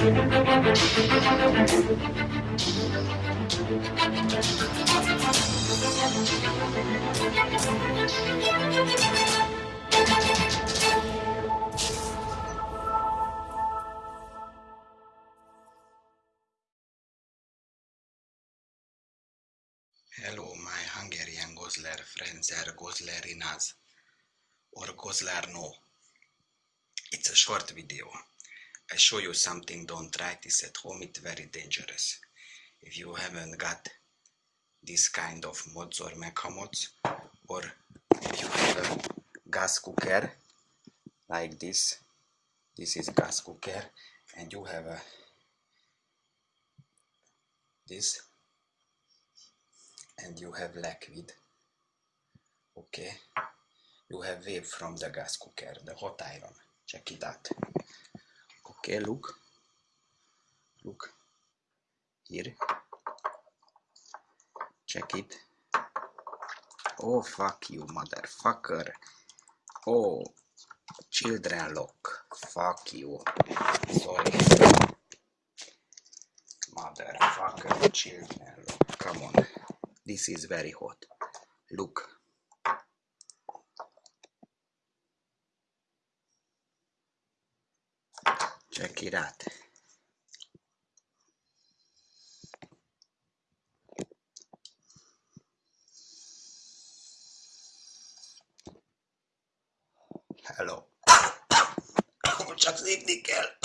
Hello, my Hungarian Gosler friends are Goslerinas or Goslerno. It's a short video. I show you something, don't try this at home, it's very dangerous. If you haven't got this kind of mods or mecha mods, or if you have a gas cooker like this, this is gas cooker, and you have a this and you have liquid okay? You have wave from the gas cooker the hot iron. Check it out okay look look here check it. Oh fuck you motherfucker. Oh children lock. Fuck you. Sorry. Motherfucker children lock. Come on. This is very hot. Look check it out hello. Oh, Chuck Nickel